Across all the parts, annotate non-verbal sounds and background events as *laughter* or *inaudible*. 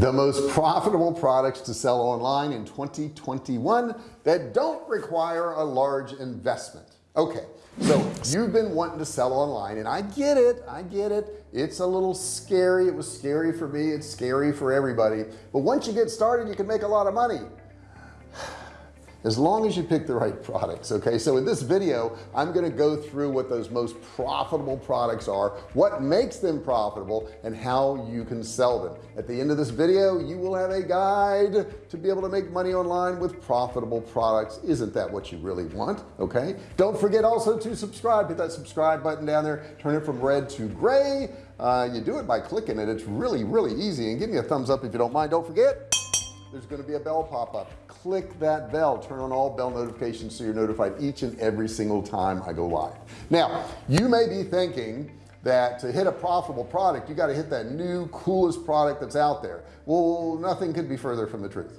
the most profitable products to sell online in 2021 that don't require a large investment. Okay so you've been wanting to sell online and I get it I get it. It's a little scary it was scary for me it's scary for everybody. But once you get started you can make a lot of money as long as you pick the right products okay? So in this video I'm going to go through what those most profitable products are what makes them profitable and how you can sell them. At the end of this video you will have a guide to be able to make money online with profitable products. Isn't that what you really want okay? Don't forget also to subscribe. Hit that subscribe button down there. Turn it from red to gray. Uh, you do it by clicking it. It's really really easy. And give me a thumbs up if you don't mind. Don't forget there's going to be a bell pop up click that bell turn on all bell notifications so you're notified each and every single time I go live. Now you may be thinking that to hit a profitable product you got to hit that new coolest product that's out there. Well nothing could be further from the truth.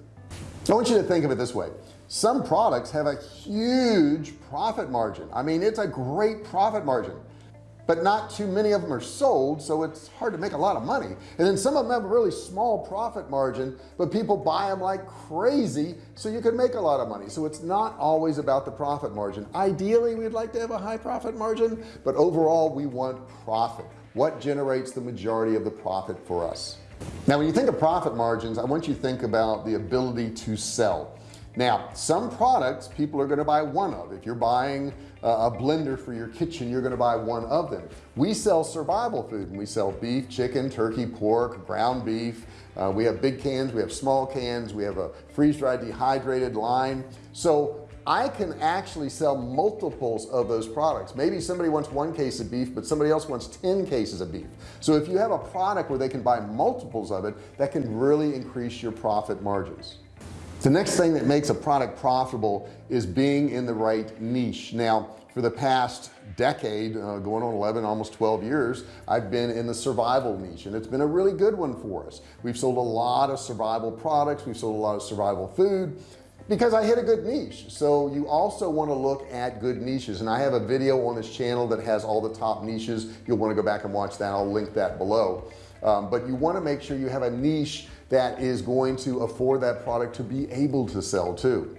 I want you to think of it this way. Some products have a huge profit margin. I mean it's a great profit margin but not too many of them are sold so it's hard to make a lot of money. And then some of them have a really small profit margin but people buy them like crazy so you can make a lot of money. So it's not always about the profit margin. Ideally we'd like to have a high profit margin but overall we want profit. What generates the majority of the profit for us? Now when you think of profit margins I want you to think about the ability to sell now some products people are going to buy one of. If you're buying a blender for your kitchen you're going to buy one of them. We sell survival food and we sell beef chicken turkey pork ground beef. Uh, we have big cans we have small cans we have a freeze-dried dehydrated line. So I can actually sell multiples of those products. Maybe somebody wants one case of beef but somebody else wants 10 cases of beef. So if you have a product where they can buy multiples of it that can really increase your profit margins the next thing that makes a product profitable is being in the right niche. Now for the past decade uh, going on 11 almost 12 years I've been in the survival niche and it's been a really good one for us. We've sold a lot of survival products. We've sold a lot of survival food because I hit a good niche. So you also want to look at good niches and I have a video on this channel that has all the top niches. You'll want to go back and watch that. I'll link that below um, but you want to make sure you have a niche that is going to afford that product to be able to sell too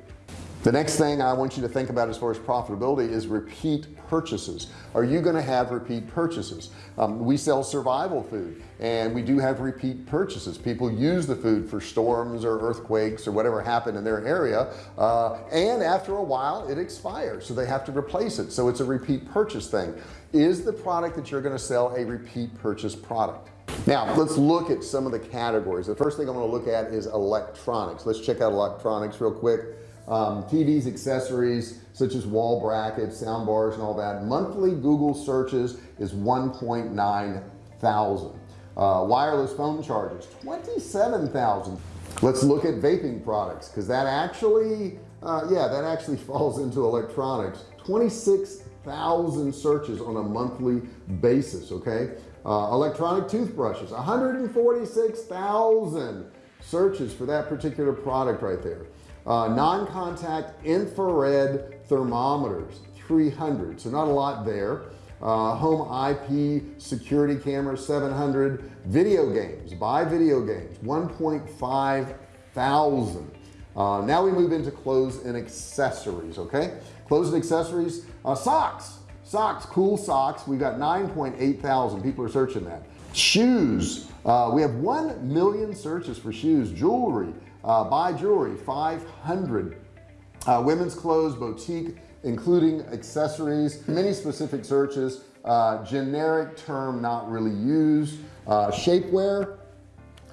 the next thing I want you to think about as far as profitability is repeat purchases. Are you going to have repeat purchases? Um, we sell survival food and we do have repeat purchases. People use the food for storms or earthquakes or whatever happened in their area uh, and after a while it expires so they have to replace it. So it's a repeat purchase thing. Is the product that you're going to sell a repeat purchase product? Now let's look at some of the categories. The first thing I'm going to look at is electronics. Let's check out electronics real quick um, TVs accessories such as wall brackets sound bars and all that. Monthly Google searches is 1.9 thousand. Uh, wireless phone chargers 27,000 let's look at vaping products because that actually uh, yeah that actually *laughs* falls into electronics. 26,000 searches on a monthly basis okay? Uh, electronic toothbrushes 146,000 searches for that particular product right there uh, non-contact infrared thermometers 300 so not a lot there. Uh, home IP security cameras 700 video games buy video games 1.5 thousand. Uh, now we move into clothes and accessories okay? Clothes and accessories uh, socks. Socks cool socks. We've got 9.8 thousand. People are searching that. Shoes. Uh, we have 1 million searches for shoes. Jewelry uh, buy jewelry 500 uh, women's clothes boutique including accessories many specific searches uh, generic term not really used. Uh, shapewear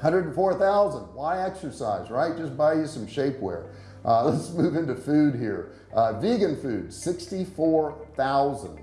104,000 why exercise right? Just buy you some shapewear. Uh, *laughs* let's move into food here. Uh, vegan food 64,000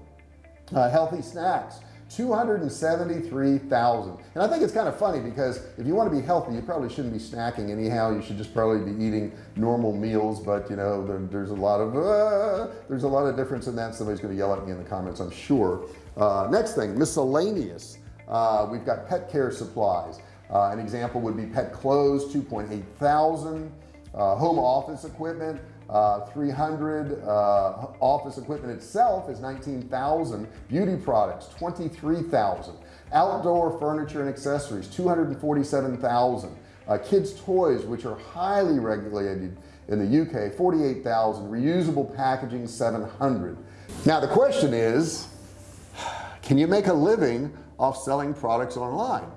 uh, healthy snacks 273,000 and I think it's kind of funny because if you want to be healthy you probably shouldn't be snacking anyhow. You should just probably be eating normal meals but you know there, there's a lot of uh, there's a lot of difference in that. Somebody's going to yell at me in the comments I'm sure. Uh, next thing miscellaneous. Uh, we've got pet care supplies. Uh, an example would be pet clothes 2.8 thousand. Uh, home office equipment uh, 300 uh, office equipment itself is 19,000 beauty products 23,000 outdoor furniture and accessories 247,000 uh, kids toys which are highly regulated in the UK 48,000 reusable packaging 700 now the question is can you make a living off selling products online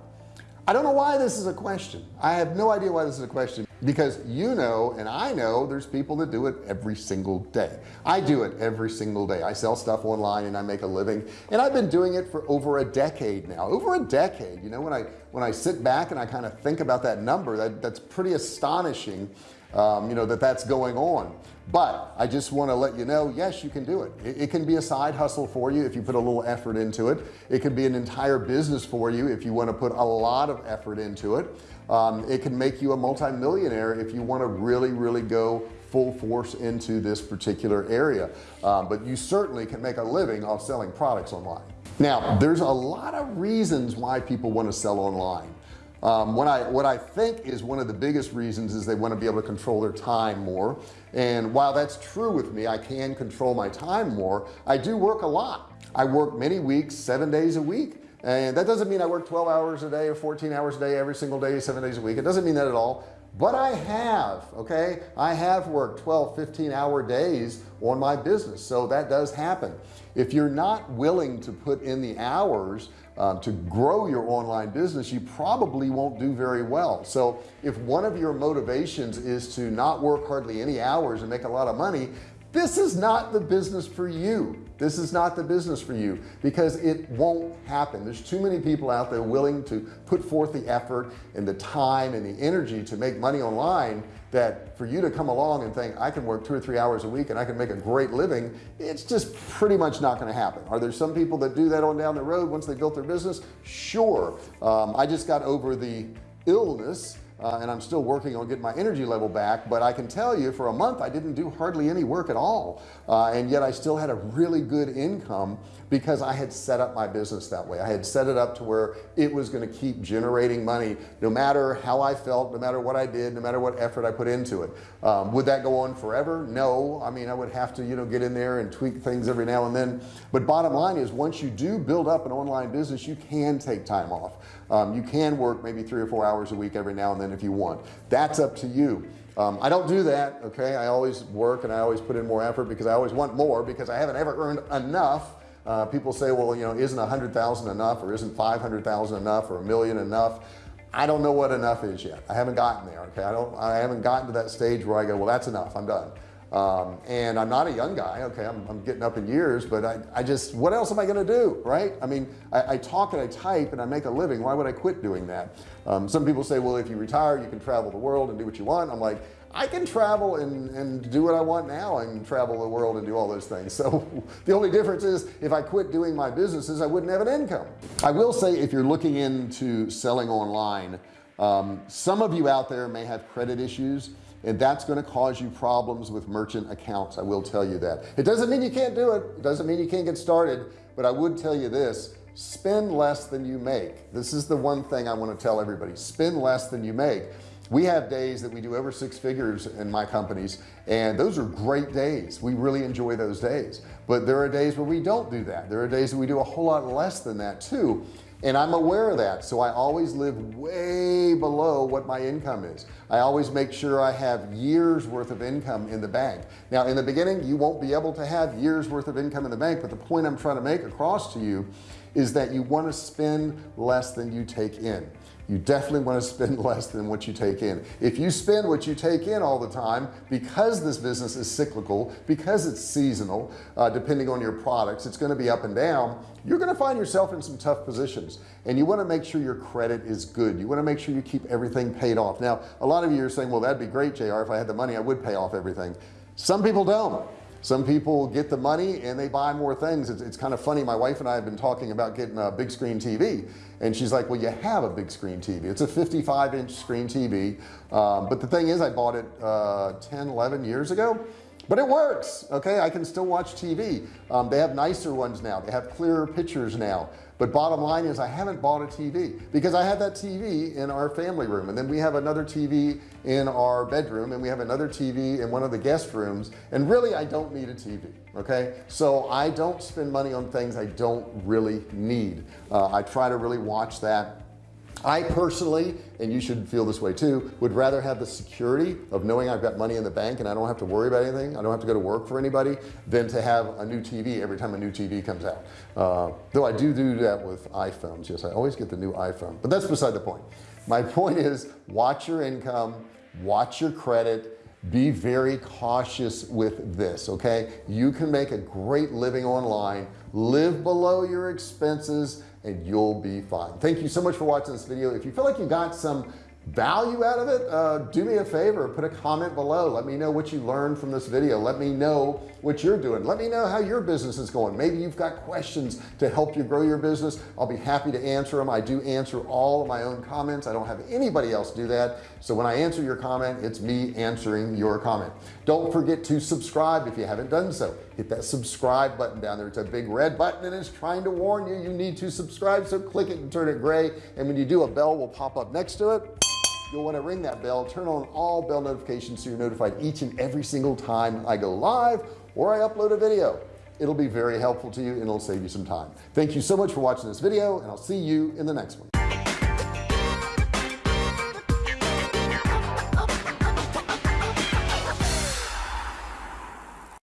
I don't know why this is a question. I have no idea why this is a question. Because you know and I know there's people that do it every single day. I do it every single day. I sell stuff online and I make a living. And I've been doing it for over a decade now. Over a decade. You know when I when I sit back and I kind of think about that number that that's pretty astonishing um, you know that that's going on. But I just want to let you know yes you can do it. it it can be a side hustle for you if you put a little effort into it. It could be an entire business for you if you want to put a lot of effort into it. Um, it can make you a multimillionaire if you want to really really go full force into this particular area. Um, but you certainly can make a living off selling products online. Now there's a lot of reasons why people want to sell online um, when I what I think is one of the biggest reasons is they want to be able to control their time more. And while that's true with me I can control my time more I do work a lot. I work many weeks seven days a week. And that doesn't mean I work 12 hours a day or 14 hours a day every single day seven days a week. It doesn't mean that at all but I have okay? I have worked 12 15 hour days on my business so that does happen. If you're not willing to put in the hours um, to grow your online business you probably won't do very well. So if one of your motivations is to not work hardly any hours and make a lot of money this is not the business for you this is not the business for you because it won't happen. There's too many people out there willing to put forth the effort and the time and the energy to make money online that for you to come along and think I can work two or three hours a week and I can make a great living it's just pretty much not going to happen. Are there some people that do that on down the road once they built their business? Sure. Um, I just got over the illness uh, and I'm still working on getting my energy level back but I can tell you for a month I didn't do hardly any work at all. Uh, and yet I still had a really good income because I had set up my business that way. I had set it up to where it was going to keep generating money no matter how I felt no matter what I did no matter what effort I put into it. Um, would that go on forever? No. I mean I would have to you know get in there and tweak things every now and then. But bottom line is once you do build up an online business you can take time off. Um, you can work maybe three or four hours a week every now and then if you want. That's up to you. Um, I don't do that okay? I always work and I always put in more effort because I always want more because I haven't ever earned enough. Uh, people say well you know isn't a hundred thousand enough or isn't 500,000 enough or a million enough? I don't know what enough is yet. I haven't gotten there okay? I don't I haven't gotten to that stage where I go well that's enough. I'm done um, and I'm not a young guy. Okay I'm, I'm getting up in years but I, I, just what else am I gonna do right? I mean I, I, talk and I type and I make a living. Why would I quit doing that? Um, some people say well if you retire you can travel the world and do what you want. I'm like I can travel and, and do what I want now and travel the world and do all those things. So *laughs* the only difference is if I quit doing my businesses I wouldn't have an income. I will say if you're looking into selling online um, some of you out there may have credit issues and that's going to cause you problems with merchant accounts I will tell you that. It doesn't mean you can't do it. It doesn't mean you can't get started but I would tell you this spend less than you make. This is the one thing I want to tell everybody spend less than you make. We have days that we do over six figures in my companies and those are great days. We really enjoy those days. But there are days where we don't do that. There are days that we do a whole lot less than that too and I'm aware of that so I always live way below what my income is. I always make sure I have years worth of income in the bank. Now in the beginning you won't be able to have years worth of income in the bank but the point I'm trying to make across to you is that you want to spend less than you take in you definitely want to spend *laughs* less than what you take in. If you spend what you take in all the time because this business is cyclical because it's seasonal uh, depending on your products it's going to be up and down you're going to find yourself in some tough positions. And you want to make sure your credit is good. You want to make sure you keep everything paid off. Now a lot of you are saying well that'd be great JR if I had the money I would pay off everything. Some people don't some people get the money and they buy more things. It's, it's, kind of funny. My wife and I have been talking about getting a big screen TV and she's like well you have a big screen TV it's a 55 inch screen TV um, but the thing is I bought it uh, 10 11 years ago but it works okay? I can still watch TV um, they have nicer ones now. They have clearer pictures now. But bottom line is I haven't bought a TV because I have that TV in our family room and then we have another TV in our bedroom and we have another TV in one of the guest rooms and really I don't need a TV okay? So I don't spend money on things I don't really need. Uh, I try to really watch that I personally and you should feel this way too would rather have the security of knowing I've got money in the bank and I don't have to worry about anything I don't have to go to work for anybody than to have a new TV every time a new TV comes out. Uh, though I do do that with iPhones yes I always get the new iPhone but that's beside the point. My *laughs* point is watch your income watch your credit be very cautious with this okay? You can make a great living online. Live below your expenses and you'll be fine. Thank you so much for watching this video. If you feel like you got some value out of it uh, do me a favor put a comment below. Let me know what you learned from this video. Let me know what you're doing. Let me know how your business is going. Maybe you've got questions to help you grow your business. I'll be happy to answer them I do answer all of my own comments. I don't have anybody else do that. So when I answer your comment it's me answering your comment. Don't forget to subscribe if you haven't done so. Hit that subscribe button down there. It's a big red button and it's trying to warn you you need to subscribe. So click it and turn it gray. And when you do a bell will pop up next to it you'll want to ring that bell turn on all bell notifications so you're notified each and every single time I go live or I upload a video. It'll be very helpful to you and it'll save you some time. Thank you so much for watching this video and I'll see you in the next one